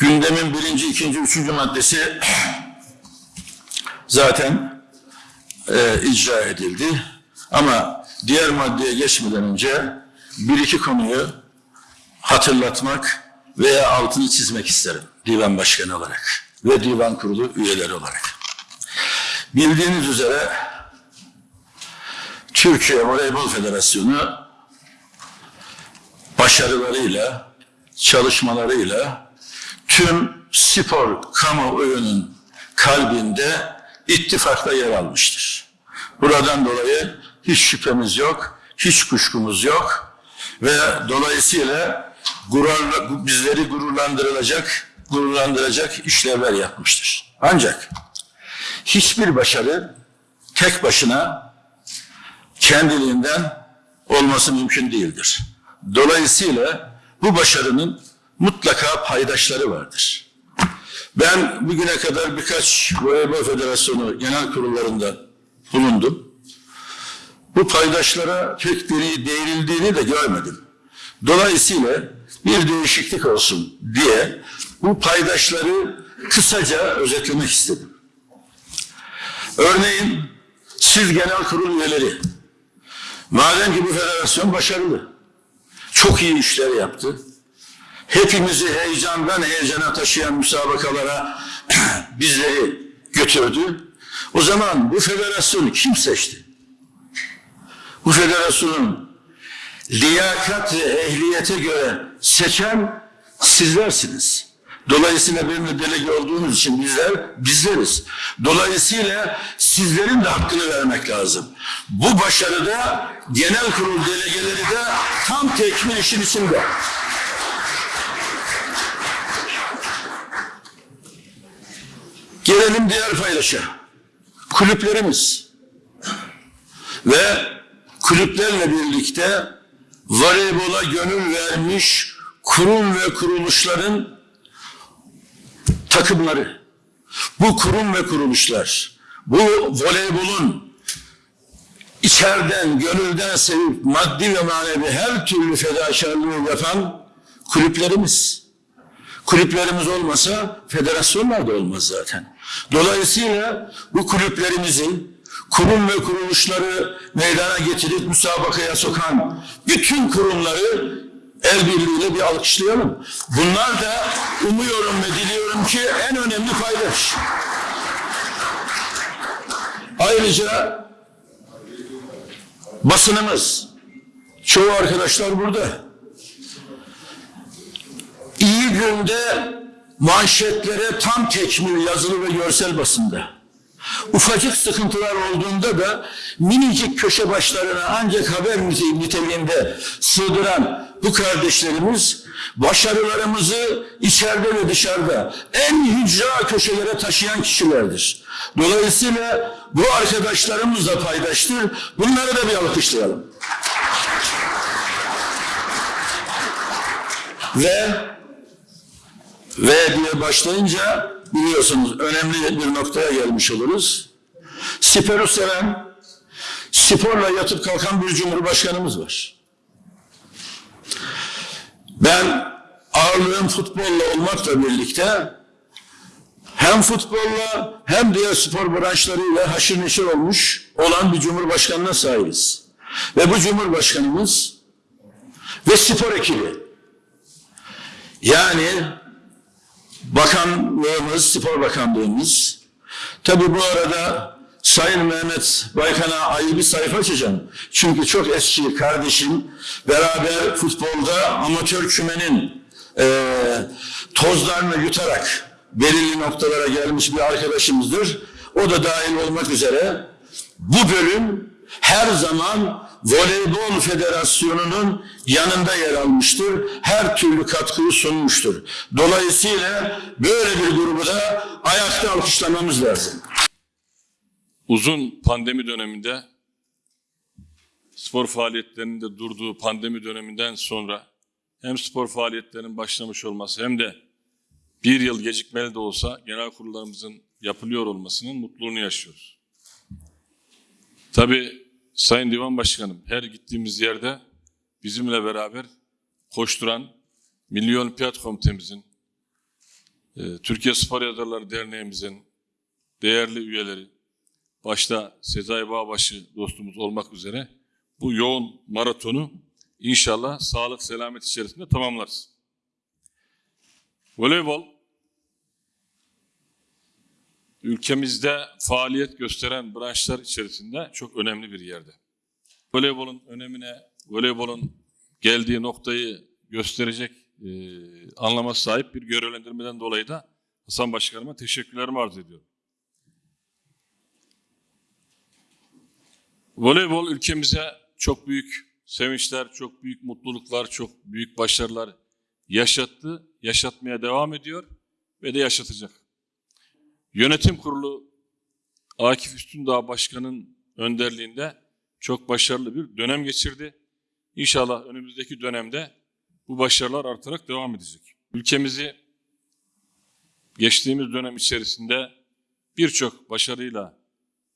Gündemin birinci, ikinci, üçüncü maddesi zaten e, icra edildi. Ama diğer maddeye geçmeden önce bir iki konuyu hatırlatmak veya altını çizmek isterim divan başkanı olarak ve divan kurulu üyeleri olarak. Bildiğiniz üzere Türkiye Voleybol Federasyonu başarılarıyla, çalışmalarıyla tüm spor kamuoyunun kalbinde ittifakla yer almıştır. Buradan dolayı hiç şüphemiz yok, hiç kuşkumuz yok ve dolayısıyla gururla, bizleri gururlandırılacak, gururlandıracak işlevler yapmıştır. Ancak hiçbir başarı tek başına kendiliğinden olması mümkün değildir. Dolayısıyla bu başarının mutlaka paydaşları vardır. Ben bugüne kadar birkaç Voleybol Federasyonu genel kurullarında bulundum. Bu paydaşlara pek biri değinildiğini de görmedim. Dolayısıyla bir değişiklik olsun diye bu paydaşları kısaca özetlemek istedim. Örneğin siz genel kurul üyeleri, madem ki bu federasyon başarılı, çok iyi işler yaptı, hepimizi heyecandan heyecana taşıyan müsabakalara bizleri götürdü. O zaman bu federasyonu kim seçti? Bu federasyonun liyakat ve ehliyete göre seçen sizlersiniz. Dolayısıyla benim de delege olduğunuz için bizler bizleriz. Dolayısıyla sizlerin de hakkını vermek lazım. Bu başarıda genel kurul delegeleri de tam tekmil işin içinde. Gelelim diğer paylaşa. Kulüplerimiz ve kulüplerle birlikte voleybola gönül vermiş kurum ve kuruluşların takımları. Bu kurum ve kuruluşlar, bu voleybolun içeriden, gönülden sevip maddi ve manevi her türlü fedakarlığı yapan kulüplerimiz. Kulüplerimiz olmasa federasyonlar da olmaz zaten. Dolayısıyla bu kulüplerimizi kurum ve kuruluşları meydana getirip müsabakaya sokan bütün kurumları el birliğiyle bir alkışlayalım. Bunlar da umuyorum ve diliyorum ki en önemli paydaş. Ayrıca basınımız, çoğu arkadaşlar burada. İyi günde manşetlere tam tekmil yazılı ve görsel basında. Ufacık sıkıntılar olduğunda da minicik köşe başlarına ancak haber niteliğinde sığdıran bu kardeşlerimiz başarılarımızı içeride ve dışarıda en hücra köşelere taşıyan kişilerdir. Dolayısıyla bu arkadaşlarımız da paydaştır. Bunları da bir alkışlayalım. Ve ve diye başlayınca biliyorsunuz önemli bir noktaya gelmiş oluruz. Sporu seven, sporla yatıp kalkan bir cumhurbaşkanımız var. Ben ağırlığım futbolla olmakla birlikte hem futbolla hem diğer spor branşlarıyla haşır neşir olmuş olan bir cumhurbaşkanına sahibiz. Ve bu cumhurbaşkanımız ve spor ekibi yani bakanlığımız, spor bakanlığımız tabi bu arada Sayın Mehmet Baykan'a ayrı bir sayfa açacağım. Çünkü çok eski kardeşim beraber futbolda amatör kümenin e, tozlarını yutarak belirli noktalara gelmiş bir arkadaşımızdır. O da dahil olmak üzere bu bölüm her zaman Voleybol Federasyonu'nun yanında yer almıştır. Her türlü katkıyı sunmuştur. Dolayısıyla böyle bir grubu da ayakta alkışlamamız lazım. Uzun pandemi döneminde spor faaliyetlerinin de durduğu pandemi döneminden sonra hem spor faaliyetlerinin başlamış olması hem de bir yıl gecikmeli de olsa genel kurullarımızın yapılıyor olmasının mutluluğunu yaşıyoruz. Tabii Sayın Divan Başkanım her gittiğimiz yerde bizimle beraber koşturan Milli Olimpiyat Komitemizin e, Türkiye Spor Yazarları Derneğimizin değerli üyeleri, başta Sezai Bağbaşı dostumuz olmak üzere bu yoğun maratonu inşallah sağlık selamet içerisinde tamamlarız. Voleybol ülkemizde faaliyet gösteren branşlar içerisinde çok önemli bir yerde. Voleybolun önemine, voleybolun geldiği noktayı gösterecek e, anlama sahip bir görevlendirmeden dolayı da Hasan Başkanıma teşekkürlerimi arz ediyorum. Voleybol ülkemize çok büyük sevinçler, çok büyük mutluluklar, çok büyük başarılar yaşattı, yaşatmaya devam ediyor ve de yaşatacak. Yönetim kurulu Akif Üstündağ Başkan'ın önderliğinde çok başarılı bir dönem geçirdi. İnşallah önümüzdeki dönemde bu başarılar artarak devam edecek. Ülkemizi geçtiğimiz dönem içerisinde birçok başarıyla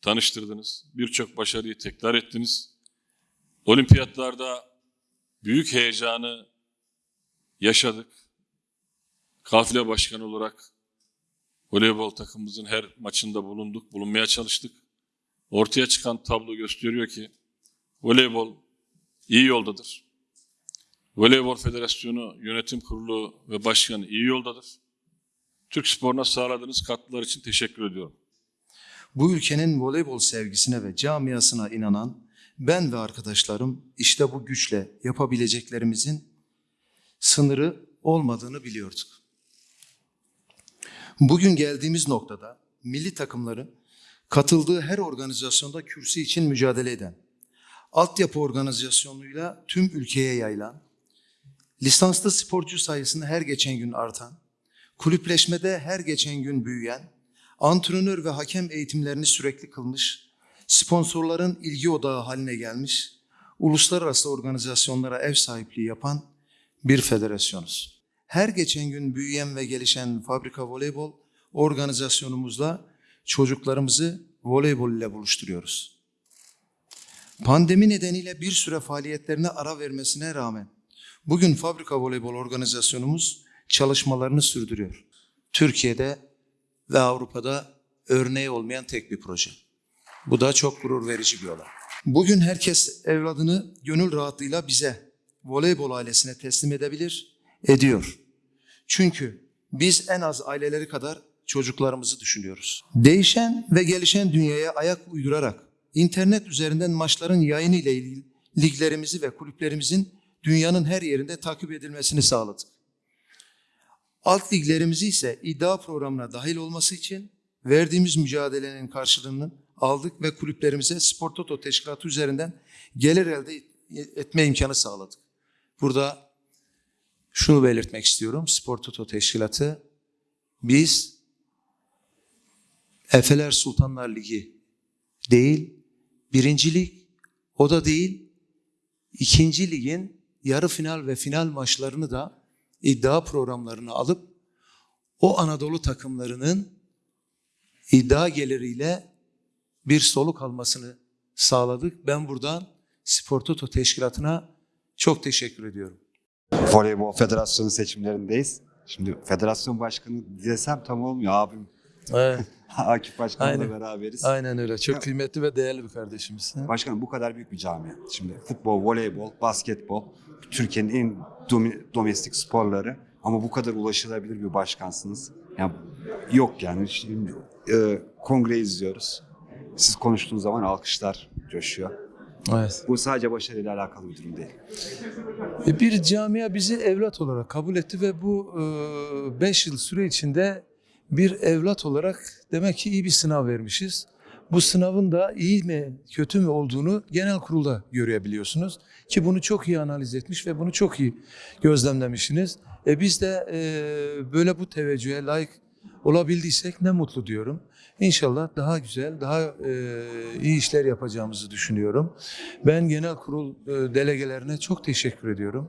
tanıştırdınız. Birçok başarıyı tekrar ettiniz. Olimpiyatlarda büyük heyecanı yaşadık. Kafile başkanı olarak voleybol takımımızın her maçında bulunduk, bulunmaya çalıştık. Ortaya çıkan tablo gösteriyor ki voleybol iyi yoldadır. Voleybol Federasyonu Yönetim Kurulu ve Başkanı iyi yoldadır. Türk sporuna sağladığınız katkılar için teşekkür ediyorum. Bu ülkenin voleybol sevgisine ve camiasına inanan ben ve arkadaşlarım işte bu güçle yapabileceklerimizin sınırı olmadığını biliyorduk. Bugün geldiğimiz noktada milli takımların katıldığı her organizasyonda kürsü için mücadele eden, altyapı organizasyonuyla tüm ülkeye yayılan, lisanslı sporcu sayısını her geçen gün artan, kulüpleşmede her geçen gün büyüyen, antrenör ve hakem eğitimlerini sürekli kılmış, sponsorların ilgi odağı haline gelmiş, uluslararası organizasyonlara ev sahipliği yapan bir federasyonuz. Her geçen gün büyüyen ve gelişen fabrika voleybol organizasyonumuzla çocuklarımızı voleybol ile buluşturuyoruz. Pandemi nedeniyle bir süre faaliyetlerine ara vermesine rağmen bugün fabrika voleybol organizasyonumuz çalışmalarını sürdürüyor. Türkiye'de ve Avrupa'da örneği olmayan tek bir proje. Bu da çok gurur verici bir olay. Bugün herkes evladını gönül rahatlığıyla bize, voleybol ailesine teslim edebilir, ediyor. Çünkü biz en az aileleri kadar çocuklarımızı düşünüyoruz. Değişen ve gelişen dünyaya ayak uydurarak internet üzerinden maçların yayını ile ilgili liglerimizi ve kulüplerimizin dünyanın her yerinde takip edilmesini sağladık. Alt liglerimizi ise iddia programına dahil olması için verdiğimiz mücadelenin karşılığını aldık ve kulüplerimize Spor Toto Teşkilatı üzerinden gelir elde etme imkanı sağladık. Burada şunu belirtmek istiyorum. Spor Toto Teşkilatı biz Efeler Sultanlar Ligi değil, birinci lig o da değil, ikinci ligin yarı final ve final maçlarını da iddia programlarına alıp o Anadolu takımlarının iddia geliriyle bir soluk almasını sağladık. Ben buradan Spor Toto Teşkilatı'na çok teşekkür ediyorum. Voleybol Federasyonu seçimlerindeyiz. Şimdi federasyon başkanı desem tam olmuyor abim. Evet, Akif Başkan'la Aynen. beraberiz. aynen öyle. Çok kıymetli ve değerli bir kardeşimiz. Başkanım bu kadar büyük bir camia. Şimdi futbol, voleybol, basketbol Türkiye'nin en domestik sporları ama bu kadar ulaşılabilir bir başkansınız. Yani yok yani şimdi e, kongre izliyoruz. Siz konuştuğunuz zaman alkışlar coşuyor. Evet. Bu sadece başarıyla alakalı bir durum değil. E, Bir camia bizi evlat olarak kabul etti ve bu 5 yıl süre içinde bir evlat olarak demek ki iyi bir sınav vermişiz. Bu sınavın da iyi mi kötü mü olduğunu genel kurulda görebiliyorsunuz. Ki bunu çok iyi analiz etmiş ve bunu çok iyi gözlemlemişsiniz. E biz de e, böyle bu teveccühe layık olabildiysek ne mutlu diyorum. İnşallah daha güzel, daha e, iyi işler yapacağımızı düşünüyorum. Ben genel kurul e, delegelerine çok teşekkür ediyorum.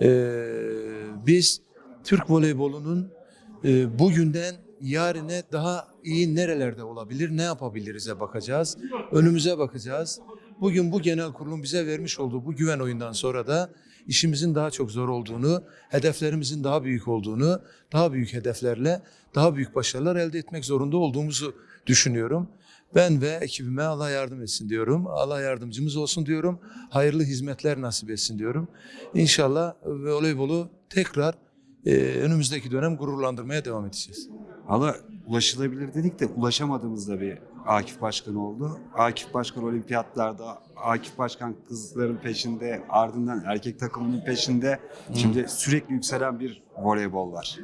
E, biz Türk voleybolunun e, bugünden yarine daha iyi nerelerde olabilir, ne yapabiliriz'e bakacağız. Önümüze bakacağız. Bugün bu genel kurulun bize vermiş olduğu bu güven oyundan sonra da işimizin daha çok zor olduğunu, hedeflerimizin daha büyük olduğunu, daha büyük hedeflerle daha büyük başarılar elde etmek zorunda olduğumuzu düşünüyorum. Ben ve ekibime Allah yardım etsin diyorum. Allah yardımcımız olsun diyorum. Hayırlı hizmetler nasip etsin diyorum. İnşallah voleybolu tekrar e, önümüzdeki dönem gururlandırmaya devam edeceğiz. Valla ulaşılabilir dedik de ulaşamadığımızda bir Akif Başkan oldu. Akif Başkan olimpiyatlarda, Akif Başkan kızların peşinde, ardından erkek takımının peşinde. Şimdi sürekli yükselen bir voleybol var.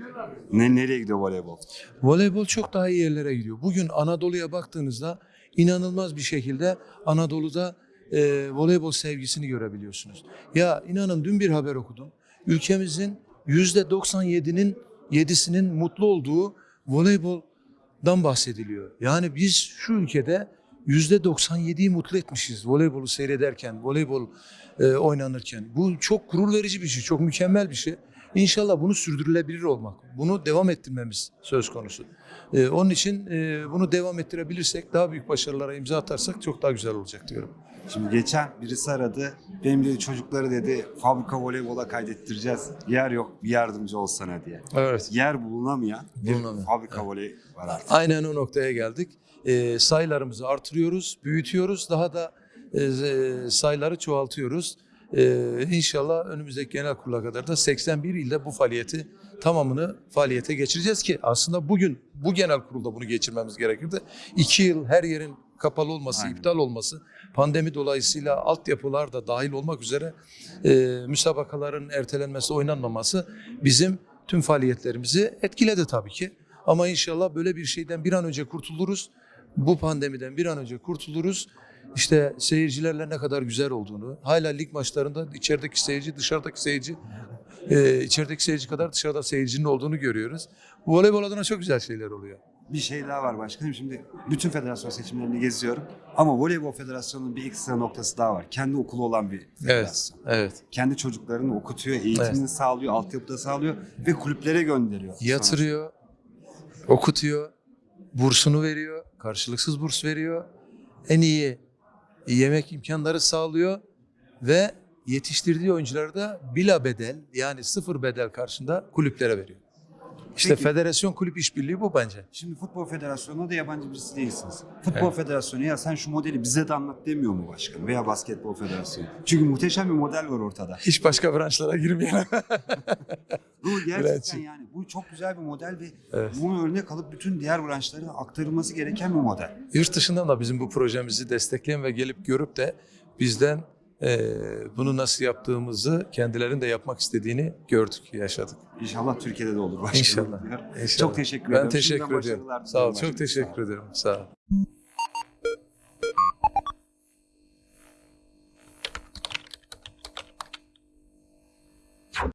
Ne nereye gidiyor voleybol? Voleybol çok daha iyi yerlere gidiyor. Bugün Anadolu'ya baktığınızda inanılmaz bir şekilde Anadolu'da e, voleybol sevgisini görebiliyorsunuz. Ya inanın dün bir haber okudum. Ülkemizin yüzde 97'nin 7'sinin mutlu olduğu voleyboldan bahsediliyor. Yani biz şu ülkede yüzde 97'yi mutlu etmişiz voleybolu seyrederken, voleybol e, oynanırken. Bu çok gurur verici bir şey, çok mükemmel bir şey. İnşallah bunu sürdürülebilir olmak, bunu devam ettirmemiz söz konusu. Ee, onun için e, bunu devam ettirebilirsek, daha büyük başarılara imza atarsak çok daha güzel olacak diyorum. Şimdi geçen birisi aradı. Benim dedi çocukları dedi fabrika voleybola kaydettireceğiz. Yer yok bir yardımcı olsana diye. Evet. Yer bulunamayan bir Bulunamayan. fabrika voley var artık. Aynen o noktaya geldik. Ee, sayılarımızı artırıyoruz, büyütüyoruz, daha da e, e, sayıları çoğaltıyoruz. Ee, inşallah önümüzdeki genel kurula kadar da 81 ilde bu faaliyeti tamamını faaliyete geçireceğiz ki aslında bugün bu genel kurulda bunu geçirmemiz gerekirdi. İki yıl her yerin kapalı olması, Aynen. iptal olması, pandemi dolayısıyla altyapılar da dahil olmak üzere e, müsabakaların ertelenmesi, oynanmaması bizim tüm faaliyetlerimizi etkiledi tabii ki. Ama inşallah böyle bir şeyden bir an önce kurtuluruz. Bu pandemiden bir an önce kurtuluruz. İşte seyircilerle ne kadar güzel olduğunu, hala lig maçlarında içerideki seyirci, dışarıdaki seyirci, e, içerideki seyirci kadar dışarıda seyircinin olduğunu görüyoruz. Bu voleybol adına çok güzel şeyler oluyor. Bir şey daha var başkanım. Şimdi bütün federasyon seçimlerini geziyorum. Ama voleybol federasyonunun bir ekstra noktası daha var. Kendi okulu olan bir federasyon. evet. Kendi çocuklarını okutuyor, eğitimini Evet. sağlıyor, altyapıda sağlıyor ve kulüplere gönderiyor. Yatırıyor, okutuyor, bursunu veriyor, karşılıksız burs veriyor. En iyi yemek imkanları sağlıyor ve yetiştirdiği oyuncuları da bila bedel yani sıfır bedel karşında kulüplere veriyor. İşte Peki. federasyon kulüp işbirliği bu bence. Şimdi futbol federasyonuna da yabancı birisi değilsiniz. Futbol federasyonu ya sen şu modeli bize de anlat demiyor mu başkan veya basketbol federasyonu? Çünkü muhteşem bir model var ortada. Hiç başka branşlara girmeyelim. Bu gerçekten yani bu çok güzel bir model ve Evet. bunu örnek alıp bütün diğer branşlara aktarılması gereken bir model. Yurt dışından da bizim bu projemizi destekleyen ve gelip görüp de bizden eee, bunu nasıl yaptığımızı kendilerinin de yapmak istediğini gördük, yaşadık. İnşallah Türkiye'de de olur başkanım. İnşallah. İnşallah. Çok teşekkür Ben ederim. teşekkür Şimdiden ediyorum. başarılar Sağ ol. Çok teşekkür ederim. Sağ ol.